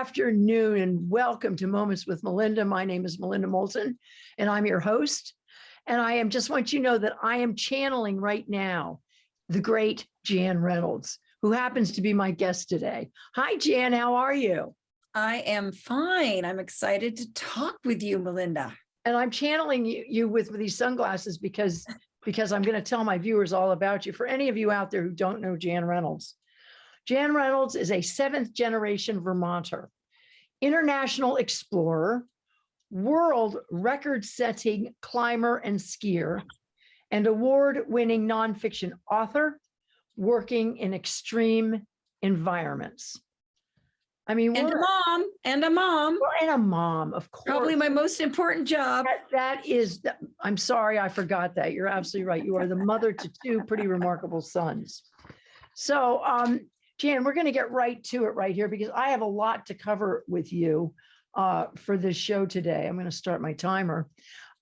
afternoon and welcome to Moments with Melinda. My name is Melinda Moulton and I'm your host. And I am just want you to know that I am channeling right now the great Jan Reynolds, who happens to be my guest today. Hi, Jan, how are you? I am fine. I'm excited to talk with you, Melinda. And I'm channeling you, you with, with these sunglasses because because I'm going to tell my viewers all about you. For any of you out there who don't know Jan Reynolds, Jan Reynolds is a seventh generation Vermonter, international explorer, world record setting climber and skier, and award winning nonfiction author working in extreme environments. I mean, and a mom and a mom and a mom, of course. Probably my most important job. that, that is, I'm sorry, I forgot that. You're absolutely right. You are the mother to two pretty remarkable sons. So, um, Jan, we're going to get right to it right here because I have a lot to cover with you uh, for this show today. I'm going to start my timer.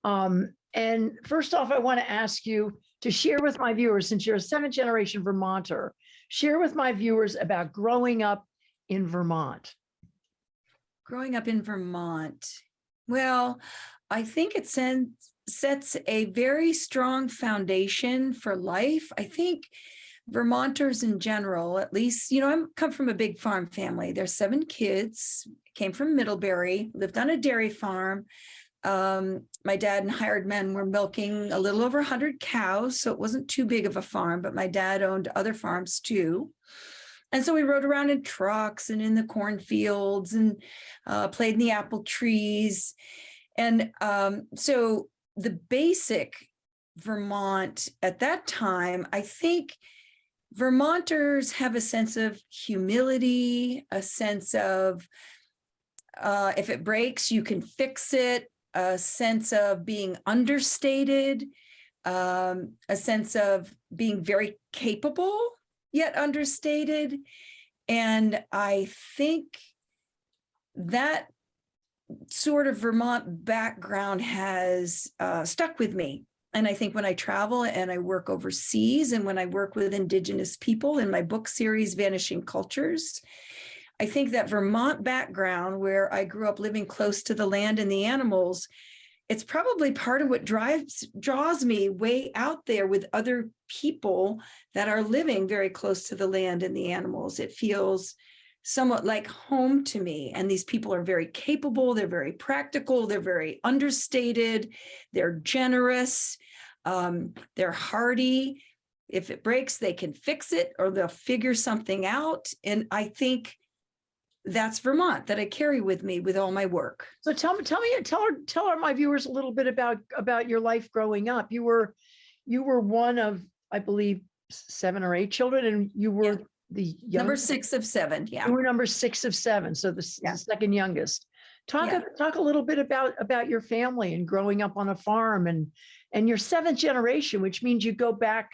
Um, and first off, I want to ask you to share with my viewers, since you're a seventh generation Vermonter, share with my viewers about growing up in Vermont. Growing up in Vermont. Well, I think it sends, sets a very strong foundation for life. I think Vermonters in general, at least, you know, I'm come from a big farm family. There's seven kids, came from Middlebury, lived on a dairy farm. Um, my dad and hired men were milking a little over 100 cows, so it wasn't too big of a farm, but my dad owned other farms too. And so we rode around in trucks and in the cornfields and uh, played in the apple trees. And um, so the basic Vermont at that time, I think Vermonters have a sense of humility, a sense of uh, if it breaks, you can fix it, a sense of being understated, um, a sense of being very capable, yet understated. And I think that sort of Vermont background has uh, stuck with me and I think when I travel and I work overseas and when I work with indigenous people in my book series, Vanishing Cultures, I think that Vermont background where I grew up living close to the land and the animals, it's probably part of what drives draws me way out there with other people that are living very close to the land and the animals. It feels somewhat like home to me. And these people are very capable, they're very practical, they're very understated, they're generous, um, they're hardy. If it breaks, they can fix it or they'll figure something out. And I think that's Vermont that I carry with me with all my work. So tell me, tell me, tell her, tell our, my viewers a little bit about about your life growing up. You were, you were one of, I believe, seven or eight children, and you were yeah the number six of seven. Yeah. You were number six of seven. So the, yeah. the second youngest. Talk, yeah. a, talk a little bit about, about your family and growing up on a farm and, and your seventh generation, which means you go back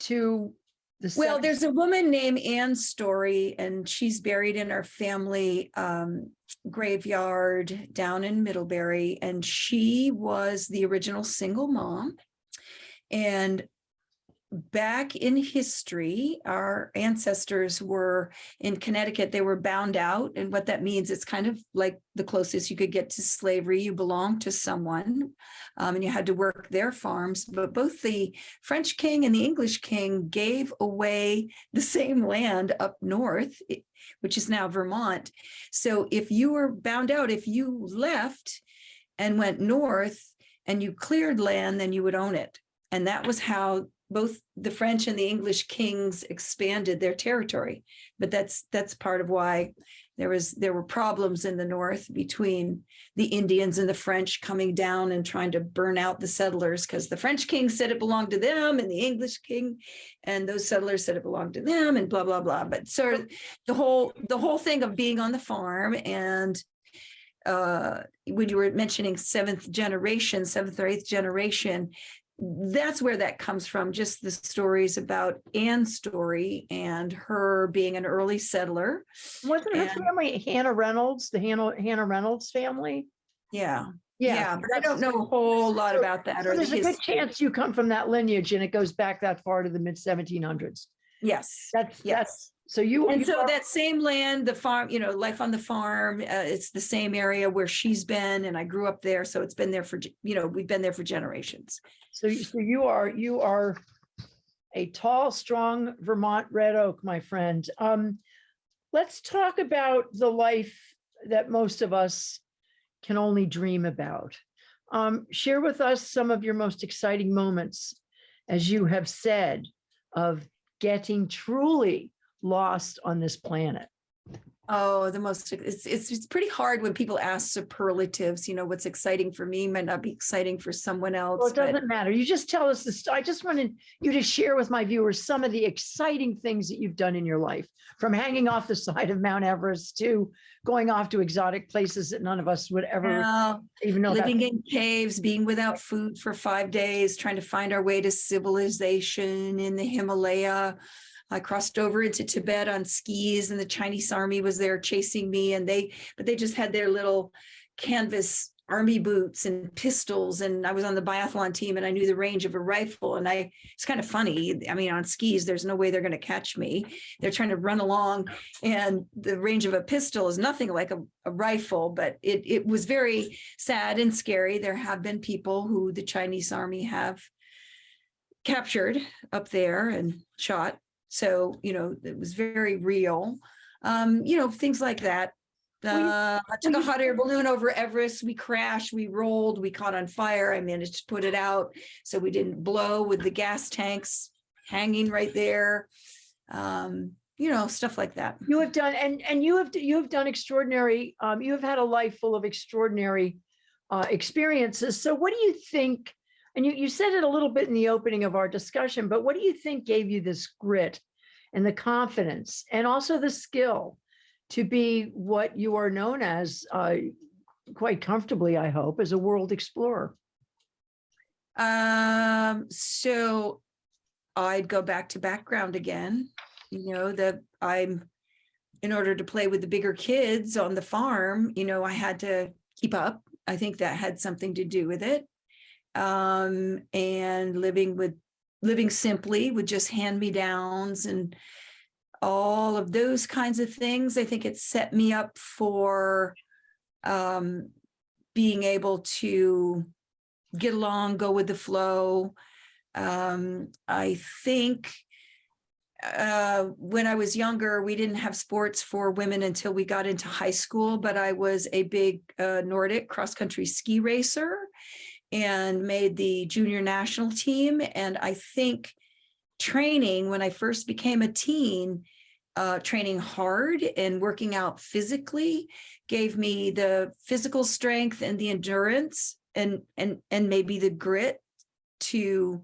to the Well, there's a woman named Ann Story and she's buried in our family um, graveyard down in Middlebury. And she was the original single mom. And back in history, our ancestors were in Connecticut, they were bound out. And what that means, it's kind of like the closest you could get to slavery. You belonged to someone um, and you had to work their farms. But both the French king and the English king gave away the same land up north, which is now Vermont. So if you were bound out, if you left and went north and you cleared land, then you would own it. And that was how both the French and the English kings expanded their territory, but that's that's part of why there was there were problems in the north between the Indians and the French coming down and trying to burn out the settlers because the French king said it belonged to them and the English king and those settlers said it belonged to them and blah blah blah. But of the whole the whole thing of being on the farm and uh, when you were mentioning seventh generation, seventh or eighth generation, that's where that comes from, just the stories about Anne's story and her being an early settler. Wasn't her family Hannah Reynolds, the Hannah, Hannah Reynolds family? Yeah. Yeah, yeah but I don't know a whole lot about that. So or there's the a good chance you come from that lineage and it goes back that far to the mid 1700s. Yes. That's yes. So you. And you so that same land, the farm, you know, life on the farm, uh, it's the same area where she's been and I grew up there. So it's been there for, you know, we've been there for generations. So you, so you are, you are a tall, strong Vermont red oak, my friend. Um, let's talk about the life that most of us can only dream about. Um, share with us some of your most exciting moments, as you have said, of getting truly lost on this planet. Oh, the most, it's, it's, it's pretty hard when people ask superlatives, you know, what's exciting for me might not be exciting for someone else. Well, it doesn't matter. You just tell us this. I just wanted you to share with my viewers some of the exciting things that you've done in your life, from hanging off the side of Mount Everest to going off to exotic places that none of us would ever even know. that- living in caves, being without food for five days, trying to find our way to civilization in the Himalaya. I crossed over into Tibet on skis and the Chinese army was there chasing me and they, but they just had their little canvas army boots and pistols. And I was on the biathlon team and I knew the range of a rifle. And I, it's kind of funny. I mean, on skis, there's no way they're going to catch me. They're trying to run along and the range of a pistol is nothing like a, a rifle, but it, it was very sad and scary. There have been people who the Chinese army have captured up there and shot. So, you know, it was very real. Um, you know, things like that. Uh, I took a hot air balloon over Everest. We crashed, we rolled, we caught on fire. I managed to put it out so we didn't blow with the gas tanks hanging right there. Um, you know, stuff like that. You have done, and, and you have, you have done extraordinary, um, you have had a life full of extraordinary uh, experiences. So what do you think? And you, you said it a little bit in the opening of our discussion, but what do you think gave you this grit and the confidence and also the skill to be what you are known as, uh, quite comfortably, I hope, as a world explorer? Um, so I'd go back to background again, you know, that I'm, in order to play with the bigger kids on the farm, you know, I had to keep up. I think that had something to do with it. Um, and living with, living simply with just hand-me-downs and all of those kinds of things. I think it set me up for um, being able to get along, go with the flow. Um, I think uh, when I was younger, we didn't have sports for women until we got into high school, but I was a big uh, Nordic cross-country ski racer and made the junior national team. And I think training, when I first became a teen, uh, training hard and working out physically gave me the physical strength and the endurance and and and maybe the grit to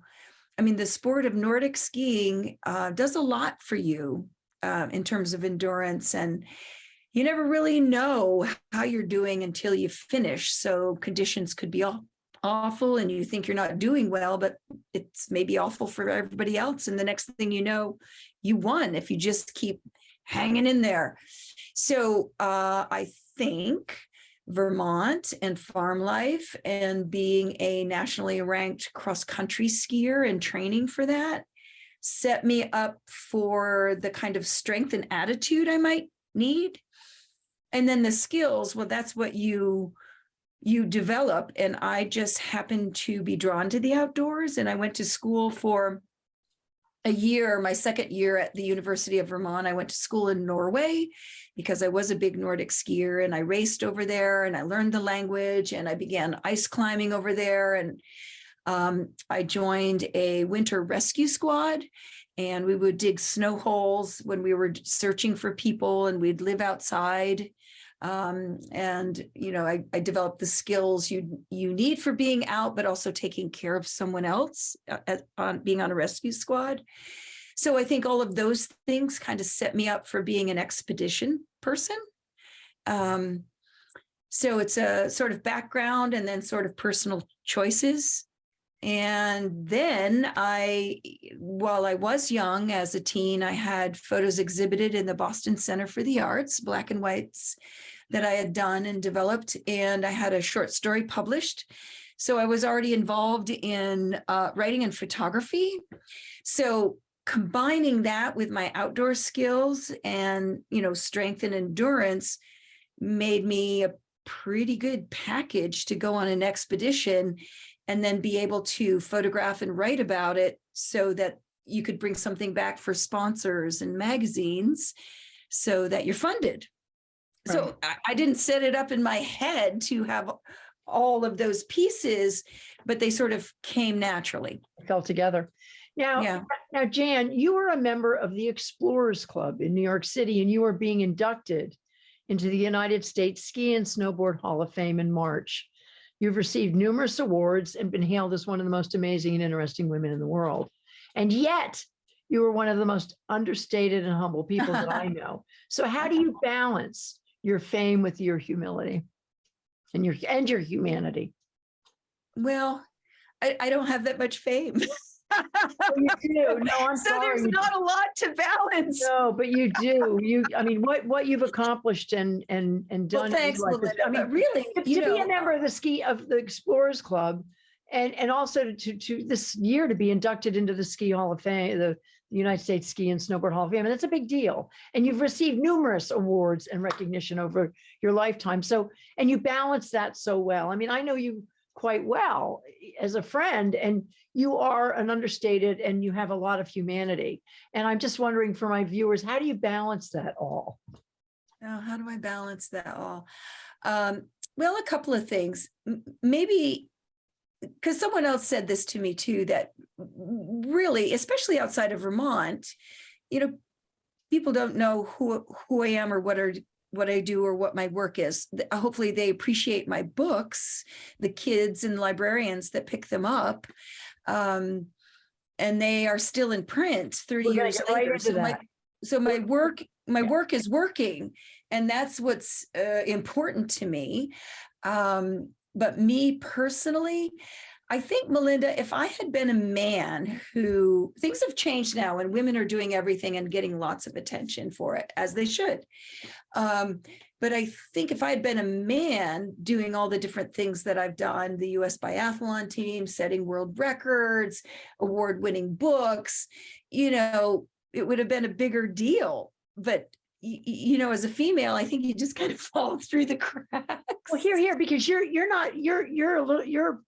i mean the sport of nordic skiing uh, does a lot for you uh, in terms of endurance and you never really know how you're doing until you finish so conditions could be all awful and you think you're not doing well but it's maybe awful for everybody else and the next thing you know you won if you just keep hanging in there so uh, i think Vermont and farm life and being a nationally ranked cross-country skier and training for that set me up for the kind of strength and attitude I might need. And then the skills, well, that's what you you develop. And I just happened to be drawn to the outdoors and I went to school for a year, my second year at the University of Vermont. I went to school in Norway because I was a big Nordic skier and I raced over there and I learned the language and I began ice climbing over there. And um, I joined a winter rescue squad and we would dig snow holes when we were searching for people and we'd live outside. Um, and, you know, I, I developed the skills you, you need for being out, but also taking care of someone else uh, at, on being on a rescue squad. So I think all of those things kind of set me up for being an expedition person. Um, so it's a sort of background and then sort of personal choices. And then I, while I was young as a teen, I had photos exhibited in the Boston Center for the Arts, black and whites that I had done and developed. And I had a short story published. So I was already involved in uh, writing and photography. So combining that with my outdoor skills and, you know, strength and endurance made me a pretty good package to go on an expedition and then be able to photograph and write about it so that you could bring something back for sponsors and magazines so that you're funded. Right. So I, I didn't set it up in my head to have all of those pieces, but they sort of came naturally. fell together. Now, Yeah. now, Jan, you were a member of the Explorers Club in New York City, and you were being inducted into the United States Ski and Snowboard Hall of Fame in March. You've received numerous awards and been hailed as one of the most amazing and interesting women in the world. And yet, you are one of the most understated and humble people that I know. So how do you balance your fame with your humility and your and your humanity? Well, I, I don't have that much fame. You do. No, I'm So sorry. there's not a lot to balance. No, but you do. You, I mean, what, what you've accomplished and, and, and done. in thanks, is- Melinda, I mean, really, to you to be a uh member of the ski, of the Explorers Club and, and also to, to this year to be inducted into the Ski Hall of Fame, the United States Ski and Snowboard Hall of Fame, and that's a big deal. And you've received numerous awards and recognition over your lifetime. So, and you balance that so well. I mean, I know you quite well as a friend and you are an understated and you have a lot of humanity. And I'm just wondering for my viewers, how do you balance that all? Now, how do I balance that all? Um, well, a couple of things. Maybe because someone else said this to me too, that really, especially outside of Vermont, you know, people don't know who who I am or what are what I do or what my work is. Hopefully they appreciate my books, the kids and librarians that pick them up. Um, and they are still in print 30 We're years get right later. So my, so my work, my Yeah. work is working and that's what's uh, important to me. Um, but me personally, I think Melinda, if I had been a man who things have changed now and women are doing everything and getting lots of attention for it as they should. Um, but I think if I had been a man doing all the different things that I've done, the US biathlon team, setting world records, award winning books, you know, it would have been a bigger deal. But y- y- you know, as a female, I think you just kind of fall through the cracks. Well, here, here, because you're, you're not, you're, you're a little, you're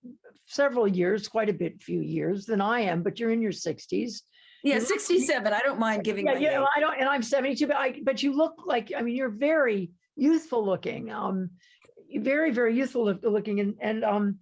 several years, quite a bit, few years than I am, but you're in your sixties. Yeah, you look- 67. I don't mind giving Yeah, yeah. I don't, and I'm seventy-two, but I, but you look like, I mean, you're very youthful looking, um, very, very youthful looking, and, and, um,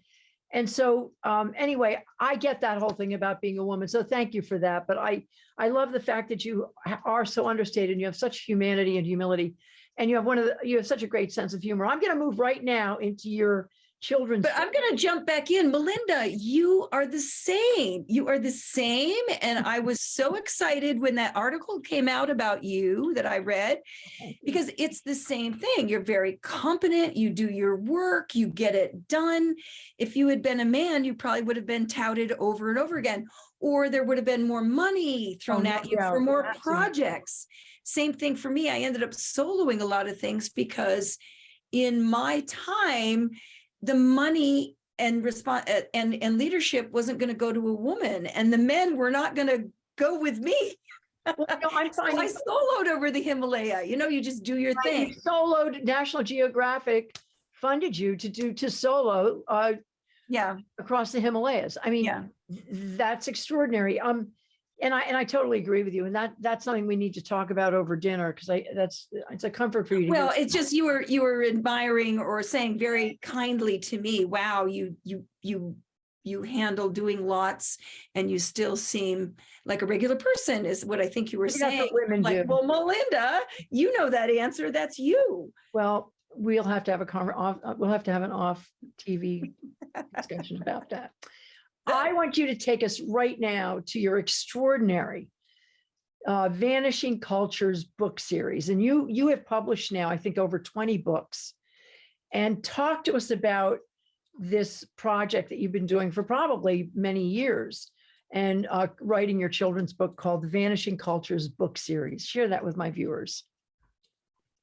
and so, um, anyway, I get that whole thing about being a woman. So thank you for that. But I, I love the fact that you are so understated and you have such humanity and humility. And you have one of the, you have such a great sense of humor. I'm going to move right now into your children's. But I'm going to jump back in. Melinda, you are the same. You are the same. And I was so excited when that article came out about you that I read because it's the same thing. You're very competent. You do your work, you get it done. If you had been a man, you probably would have been touted over and over again, or there would have been more money oh, thrown no at you doubt, for more absolutely. projects. Same thing for me. I ended up soloing a lot of things because in my time, the money and response and and leadership wasn't going to go to a woman and the men were not going to go with me Well, no, I'm so i soloed over the himalaya you know you just do your Right, you thing Soloed, National Geographic funded you to do, to solo uh, yeah across the Himalayas. I mean, yeah th- that's extraordinary. Um, and I, and I totally agree with you. And that, that's something we need to talk about over dinner because I, that's, it's a comfort for you. well it's just you were you were admiring or saying very kindly to me wow you you you you handle doing lots and you still seem like a regular person is what i think you were saying what women like do. well melinda you know that answer that's you Well, we'll have to have a conver, off, we'll have to have an off TV discussion about that. I want you to take us right now to your extraordinary uh, Vanishing Cultures book series. And you, you have published now, I think, over 20 books. And talk to us about this project that you've been doing for probably many years and uh, writing your children's book called the Vanishing Cultures book series. Share that with my viewers.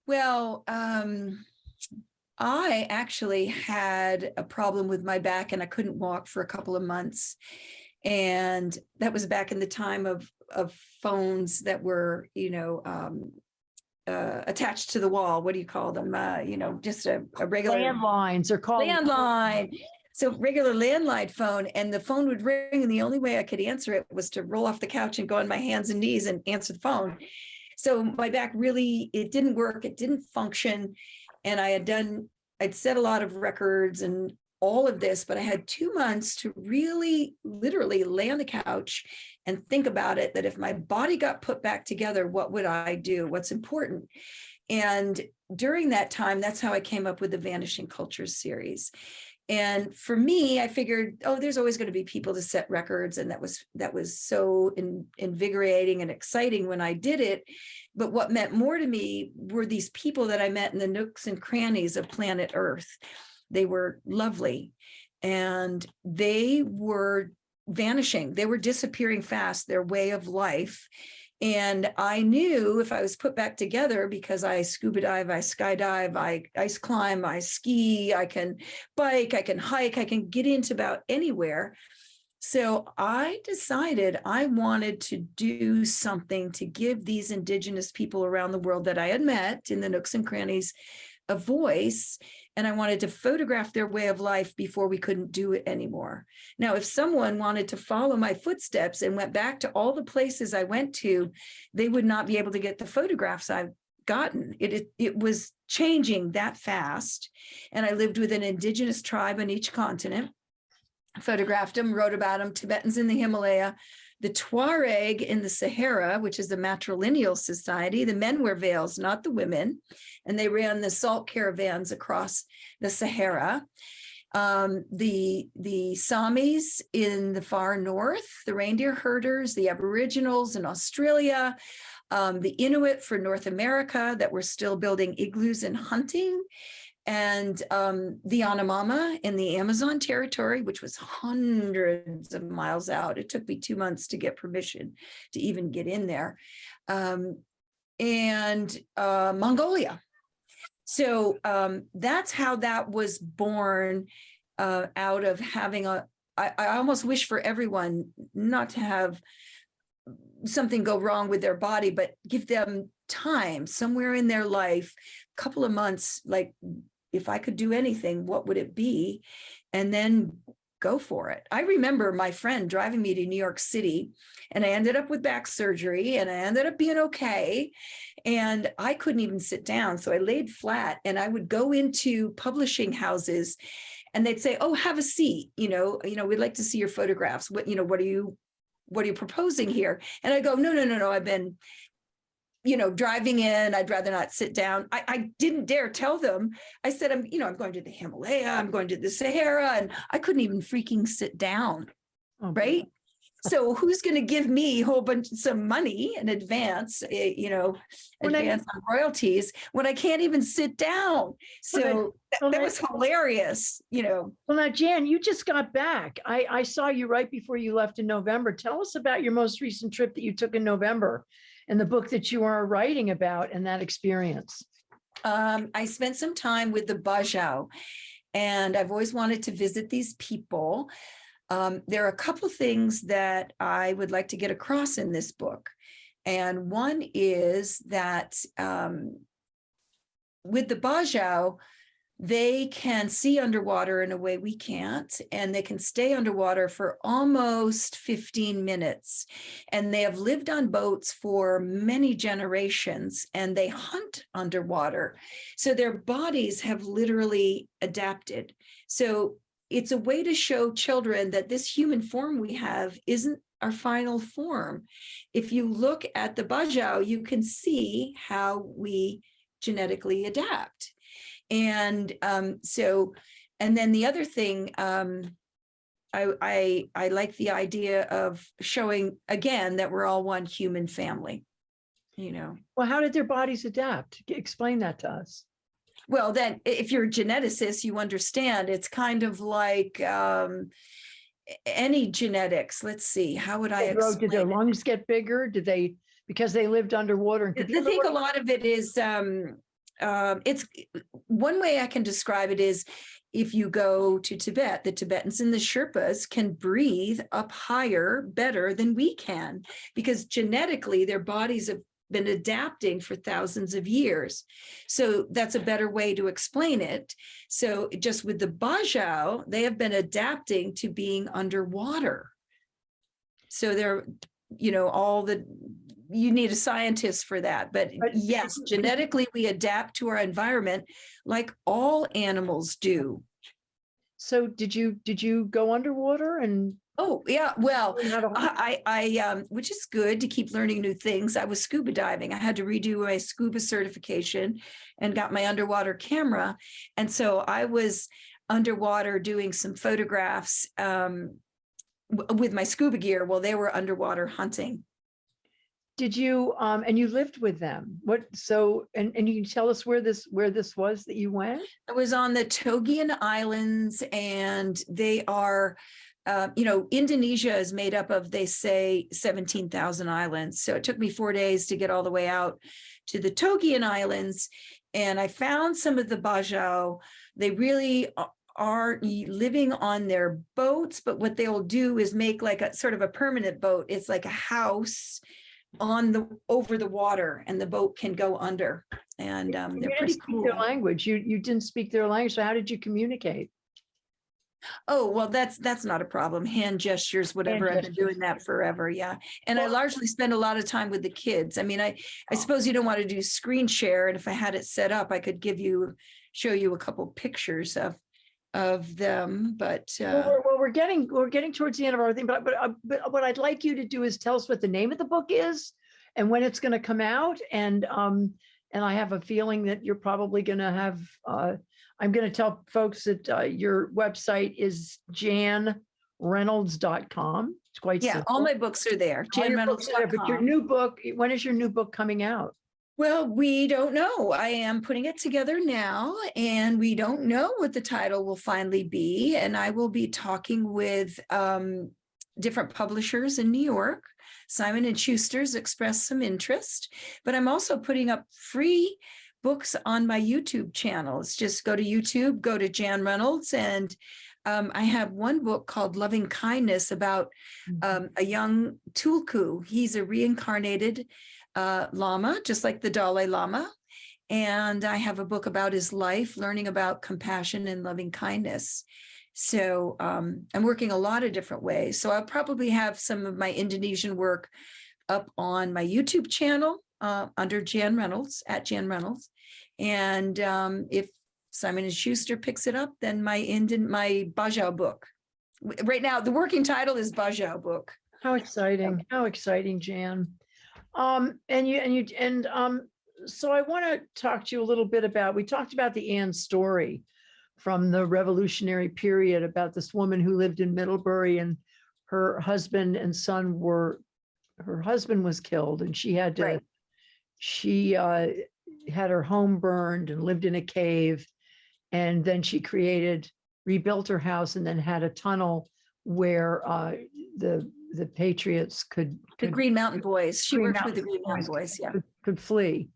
Well, um, I actually had a problem with my back and I couldn't walk for a couple of months. And that was back in the time of, of phones that were, you know, um, uh, attached to the wall. What do you call them? Uh, you know, just a, a regular Landlines are called. landline. So regular landline phone and the phone would ring and the only way I could answer it was to roll off the couch and go on my hands and knees and answer the phone. So my back really, it didn't work, it didn't function. And I had done, I'd set a lot of records and all of this, but I had two months to really literally lay on the couch and think about it, that if my body got put back together, what would I do? What's important? And during that time, that's how I came up with the Vanishing Cultures series. And for me, I figured, oh, there's always going to be people to set records. And that was that was so in, invigorating and exciting when I did it. But what meant more to me were these people that I met in the nooks and crannies of planet Earth. They were lovely and they were vanishing. They were disappearing fast, their way of life. And I knew if I was put back together because I scuba dive, I skydive, I ice climb, I ski, I can bike, I can hike, I can get into about anywhere. So I decided I wanted to do something to give these indigenous people around the world that I had met in the nooks and crannies a voice and I wanted to photograph their way of life before we couldn't do it anymore. Now, if someone wanted to follow my footsteps and went back to all the places I went to, they would not be able to get the photographs I've gotten. It, it, it was changing that fast. And I lived with an indigenous tribe on each continent, photographed them, wrote about them, Tibetans in the Himalaya, the Tuareg in the Sahara, which is a matrilineal society, the men wear veils, not the women, and they ran the salt caravans across the Sahara. Um, the, the Samis in the far north, the reindeer herders, the Aboriginals in Australia, um, the Inuit for North America that were still building igloos and hunting, and um, the Yanomama in the Amazon territory, which was hundreds of miles out. It took me two months to get permission to even get in there. Um, and uh, Mongolia. So um, that's how that was born uh, out of having a, I, I almost wish for everyone not to have something go wrong with their body, but give them time somewhere in their life, a couple of months, like if I could do anything, what would it be? And then go for it. I remember my friend driving me to New York City and I ended up with back surgery and I ended up being okay. And I couldn't even sit down. So I laid flat and I would go into publishing houses and they'd say, oh, have a seat. You know, you know, we'd like to see your photographs. What, you know, what are you, what are you proposing here? And I go, no, no, no, no, I've been you know, driving in, I'd rather not sit down. I, I didn't dare tell them. I said, I'm, you know, I'm going to the Himalaya, I'm going to the Sahara, and I couldn't even freaking sit down, Oh, right? So who's going to give me a whole bunch, of some money in advance, eh, you know, When I- advance on royalties when I can't even sit down? So that, that I- was hilarious, you know. Well, now, Jan, you just got back. I, I saw you right before you left in November. Tell us about your most recent trip that you took in November and the book that you are writing about and that experience. um, I spent some time with the Bajau and I've always wanted to visit these people. Um, there are a couple things that I would like to get across in this book. And one is that um, with the Bajau, they can see underwater in a way we can't, and they can stay underwater for almost 15 minutes. And they have lived on boats for many generations and they hunt underwater. So their bodies have literally adapted. So it's a way to show children that this human form we have isn't our final form. If you look at the Bajau, you can see how we genetically adapt. And um, so, and then the other thing, um, I, I, I like the idea of showing again that we're all one human family, you know. Well, how did their bodies adapt? Explain that to us. Well, then if you're a geneticist, you understand it's kind of like um, any genetics. Let's see, how would I grow- Did their explain? lungs get bigger? Did they, because they lived underwater? and I think a lot of it is um, um, it's one way I can describe it is if you go to Tibet, the Tibetans and the Sherpas can breathe up higher better than we can because genetically their bodies have been adapting for thousands of years. So that's a better way to explain it. So just with the Bajau, they have been adapting to being underwater. So they're, you know, all the, you need a scientist for that, but But- yes, genetically we adapt to our environment like all animals do. So did you, did you go underwater and? Oh, yeah, well, learn how to- I, I, I, um, which is good to keep learning new things. I was scuba diving. I had to redo my scuba certification and got my underwater camera. And so I was underwater doing some photographs, um, with my scuba gear while they were underwater hunting. Did you, um, and you lived with them? What, so, and, and you can tell us where this, where this was that you went? I was on the Togian Islands and they are, uh, you know, Indonesia is made up of, they say, 17,000 islands. So it took me four days to get all the way out to the Togian Islands. And I found some of the Bajau. They really are living on their boats, but what they'll do is make like a sort of a permanent boat. It's like a house on the, over the water and the boat can go under. And um, they're pretty cool. their language. You, you didn't speak their language. So how did you communicate? Oh, well, that's, that's not a problem. Hand gestures, whatever. I've been doing that forever. Yeah. And I largely spend a lot of time with the kids. I mean, I, I suppose you don't want to do screen share. And if I had it set up, I could give you, show you a couple pictures of, of them, but, uh, well, we're getting, we're getting towards the end of our thing, but, but, uh, but what I'd like you to do is tell us what the name of the book is and when it's gonna come out and, um, and I have a feeling that you're probably gonna have, uh, I'm gonna tell folks that, uh, your website is janreynolds.com. It's quite yeah, all my books are there. All your books are there, But your new book, when is your new book coming out? Well, we don't know. I am putting it together now and we don't know what the title will finally be. And I will be talking with um, different publishers in New York. Simon and Schuster's expressed some interest, but I'm also putting up free books on my YouTube channels. Just go to YouTube, go to Jan Reynolds and um, I have one book called Loving Kindness about um, a young Tulku. He's a reincarnated uh, Lama, just like the Dalai Lama. And I have a book about his life, learning about compassion and loving kindness. So um, I'm working a lot of different ways. So I'll probably have some of my Indonesian work up on my YouTube channel uh, under Jan Reynolds, at Jan Reynolds. And um, if Simon and Schuster picks it up, then my Indian, my Bajau book. Right now, the working title is Bajau book. How exciting, how exciting, Jan. Um, and you, and you, and, um, so I want to talk to you a little bit about, we talked about the Anne story from the revolutionary period about this woman who lived in Middlebury and her husband and son were, her husband was killed and she had to, Right. she, uh, had her home burned and lived in a cave. And then she created, rebuilt her house and then had a tunnel where, uh, the, the patriots could. The Green Mountain Boys. She Green worked with the Green Mountain Boys Boys, yeah. could- Could flee.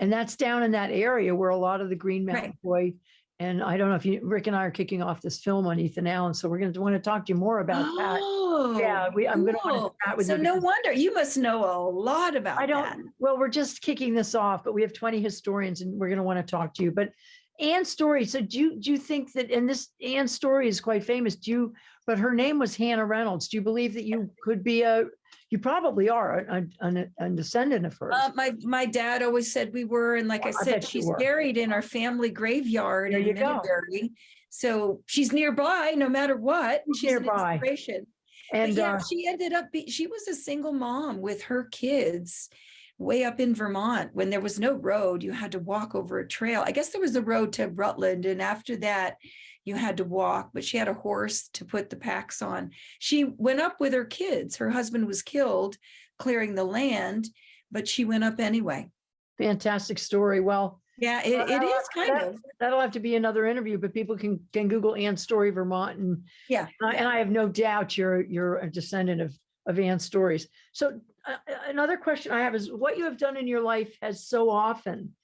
And that's down in that area where a lot of the Green Right. Mountain Boy. And I don't know if you, Rick and I are kicking off this film on Ethan Allen, so we're gonna want to talk to you more about that. Oh, Yeah, we, I'm gonna want cool. to chat with So you. no wonder, you must know a lot about I don't, well, we're just kicking this off, but we have twenty historians and we're gonna want to talk to you, but Anne's story, so do you, do you think that, and this Anne's story is quite famous, do you, but her name was Hannah Reynolds. Do you believe that you could be a, you probably are a, a, a descendant of hers? Uh, my, my dad always said we were, and like I I said, she's buried in our family graveyard There in you go. So she's nearby, no matter what. She's She's an nearby. inspiration. But And, yeah, uh, she ended up, be- she was a single mom with her kids way up in Vermont when there was no road. You had to walk over a trail. I guess there was a road to Rutland and after that you had to walk, but she had a horse to put the packs on. She went up with her kids. Her husband was killed clearing the land, but she went up anyway. fantastic story. Well, Yeah, it, it is kind that- of. that'll have to be another interview, but people can, can Google Ann Story Vermont and, Yeah. and I- and I have no doubt you're, you're a descendant of, of Ann's stories. So uh, uh, another question I have is what you have done in your life has so often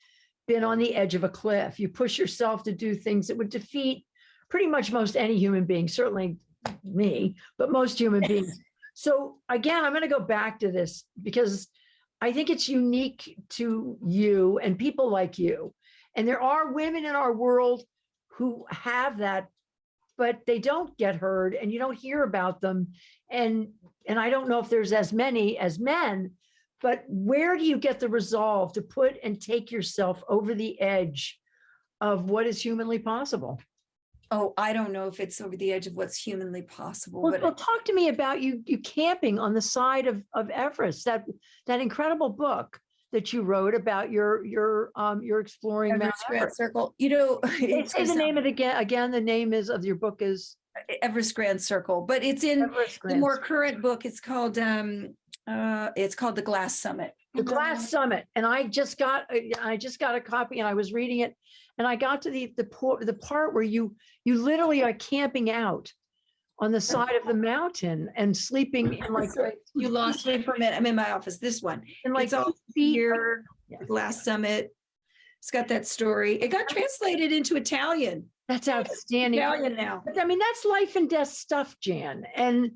been on the edge of a cliff. You push yourself to do things that would defeat pretty much most any human being, certainly me, but most human beings. So again, I'm going to go back to this because I think it's unique to you and people like you. And there are women in our world who have that, but they don't get heard and you don't hear about them. And, and I don't know if there's as many as men, but where do you get the resolve to put and take yourself over the edge of what is humanly possible? Oh, I don't know if it's over the edge of what's humanly possible, Well, well, talk to me about you, you camping on the side of, of Everest, that, that incredible book that you wrote about your, your, um, your exploring Mount Everest. Circle, you know. Say it's the name of it again, again, the name is of your book is Everest Grand Circle, but it's in the more current book. It's called, um, uh, it's called The Glass Summit. The Glass Summit, and I just got, uh, I just got a copy and I was reading it. And I got to the, the, the part where you, you literally are camping out on the side of the mountain and sleeping in like, You lost me for a minute. I'm in my office, this one. in like It's all here, Yeah. Glass Summit. It's got that story. It got translated into Italian, That's outstanding. Now. But I mean, that's life and death stuff, Jan. And,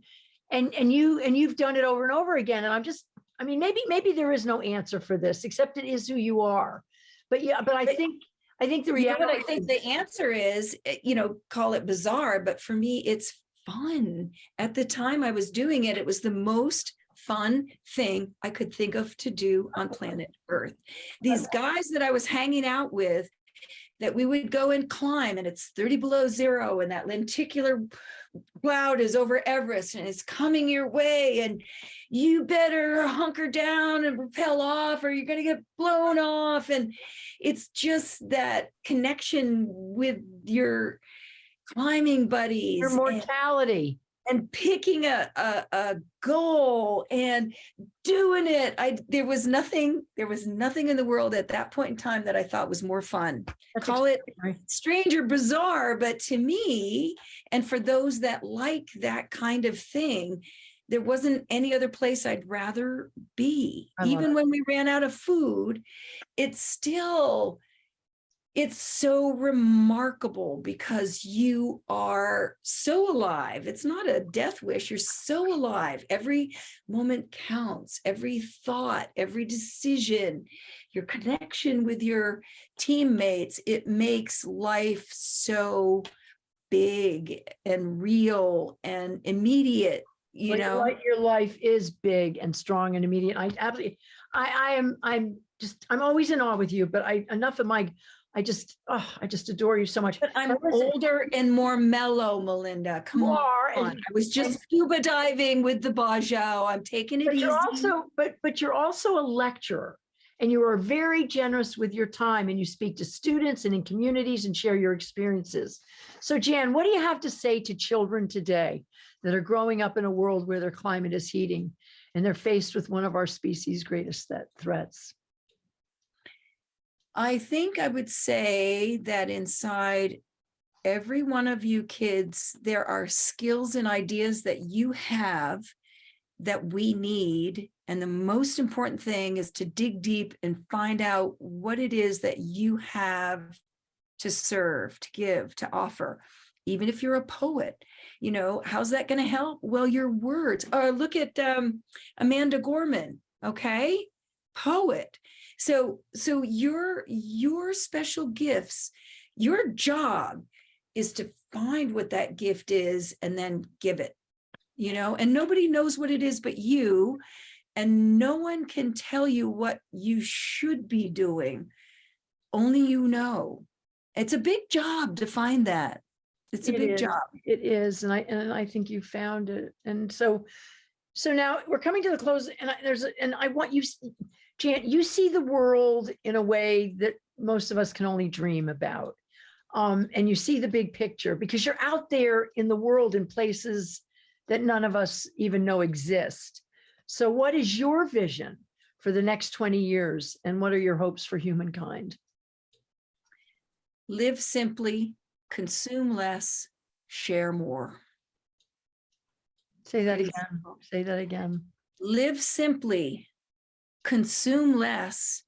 and, and you, and you've done it over and over again. And I'm just, I mean, maybe, maybe there is no answer for this, except it is who you are. But yeah, but I But- think, I think the You know what I think the answer is, eh, you know, call it bizarre, but for me, it's fun. At the time I was doing it, it was the most fun thing I could think of to do on planet Earth. These guys that I was hanging out with, that we would go and climb and it's 30 below zero and that lenticular cloud is over Everest and it's coming your way and you better hunker down and rappel off or you're going to get blown off and it's just that connection with your climbing buddies Your and, mortality. And picking a, a a goal and doing it. I there was nothing there was nothing in the world at that point in time that i thought was more fun. That's call it strange or bizarre, but to me, and for those that like that kind of thing, there wasn't any other place I'd rather be. Even when we ran out of food, it's still, it's so remarkable because you are so alive. It's not a death wish. You're so alive. Every moment counts, every thought, every decision, your connection with your teammates, it makes life so big and real and immediate, you you're know? right, Your life is big and strong and immediate. I absolutely, I, I am, I'm just, I'm always in awe with you, but I, enough of my, I just, oh, I just adore you so much. But I'm older and more mellow, Melinda. Come on. and I was just scuba diving with the Bajau. I'm taking it But easy. you're also, but, but you're also a lecturer and you are very generous with your time and you speak to students and in communities and share your experiences. So Jan, what do you have to say to children today that are growing up in a world where their climate is heating and they're faced with one of our species' greatest threat- threats? I think I would say that inside every one of you kids, there are skills and ideas that you have that we need. And the most important thing is to dig deep and find out what it is that you have to serve, to give, to offer. Even if you're a poet, you know, how's that going to help? Well, your words. Or look at um, Amanda Gorman, okay? Poet. So, so your, your special gifts, your job is to find what that gift is and then give it, you know, and nobody knows what it is but you. And no one can tell you what you should be doing. Only you know. It's a big job to find that. It's a It big is. job. It is, and I, and I think you found it. And so, so now we're coming to the close and I, there's, and I want you, Jan, you see the world in a way that most of us can only dream about. Um, and you see the big picture because you're out there in the world in places that none of us even know exist. So what is your vision for the next 20 years? And what are your hopes for humankind? Live simply, consume less, share more. Say that again. Say that again. live simply, consume less,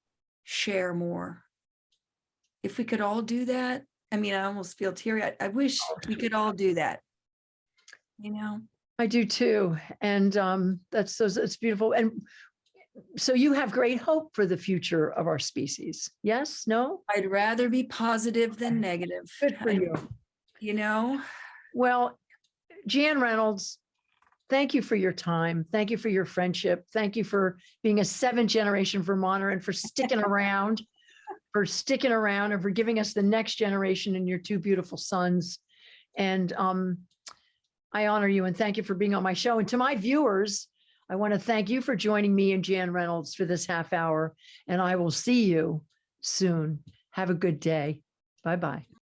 share more. If we could all do that, I mean, I almost feel teary. I, I wish we could all do that. You know, I do too. And um, that's, so it's beautiful. And so you have great hope for the future of our species. Yes, no? I'd rather be positive than negative. Good for I- you. You know, Well, Jan Reynolds, thank you for your time. Thank you for your friendship. Thank you for being a seventh generation Vermonter and for sticking around, for sticking around and for giving us the next generation and your two beautiful sons. And um, I honor you and thank you for being on my show. And to my viewers, I want to thank you for joining me and Jan Reynolds for this half hour. And I will see you soon. Have a good day. Bye-bye.